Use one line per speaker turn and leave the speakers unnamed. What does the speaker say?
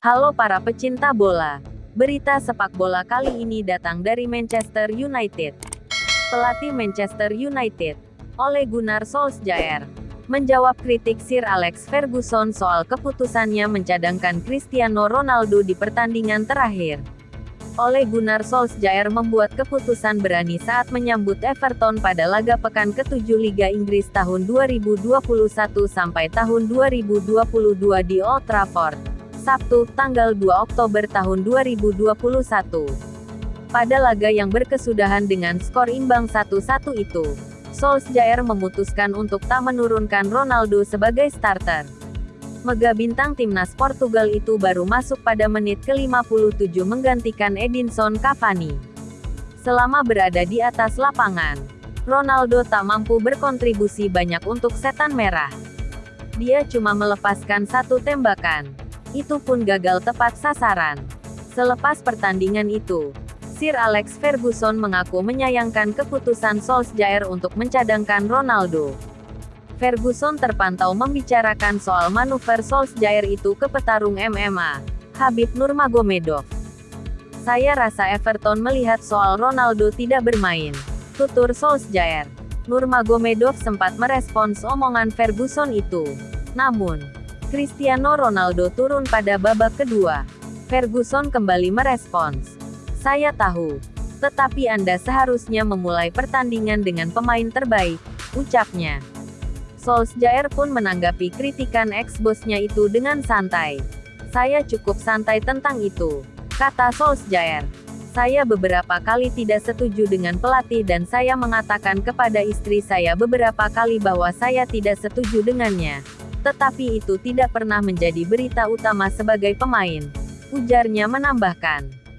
Halo para pecinta bola. Berita sepak bola kali ini datang dari Manchester United. Pelatih Manchester United, Ole Gunnar Solskjaer, menjawab kritik Sir Alex Ferguson soal keputusannya mencadangkan Cristiano Ronaldo di pertandingan terakhir. Ole Gunnar Solskjaer membuat keputusan berani saat menyambut Everton pada laga pekan ke-7 Liga Inggris tahun 2021 sampai tahun 2022 di Old Trafford. Sabtu, tanggal 2 Oktober tahun 2021. Pada laga yang berkesudahan dengan skor imbang 1-1 itu, Solskjaer memutuskan untuk tak menurunkan Ronaldo sebagai starter. Mega bintang timnas Portugal itu baru masuk pada menit ke-57 menggantikan Edinson Cavani. Selama berada di atas lapangan, Ronaldo tak mampu berkontribusi banyak untuk setan merah. Dia cuma melepaskan satu tembakan. Itu pun gagal tepat sasaran. Selepas pertandingan itu, Sir Alex Ferguson mengaku menyayangkan keputusan Solskjaer untuk mencadangkan Ronaldo. Ferguson terpantau membicarakan soal manuver Solskjaer itu ke petarung MMA, Habib Nurmagomedov. Saya rasa Everton melihat soal Ronaldo tidak bermain. Tutur Solskjaer. Nurmagomedov sempat merespons omongan Ferguson itu. Namun, Cristiano Ronaldo turun pada babak kedua. Ferguson kembali merespons. Saya tahu. Tetapi Anda seharusnya memulai pertandingan dengan pemain terbaik, ucapnya. Solskjaer pun menanggapi kritikan ex-bosnya itu dengan santai. Saya cukup santai tentang itu, kata Solskjaer. Saya beberapa kali tidak setuju dengan pelatih dan saya mengatakan kepada istri saya beberapa kali bahwa saya tidak setuju dengannya. Tetapi itu tidak pernah menjadi berita utama sebagai pemain. Ujarnya menambahkan.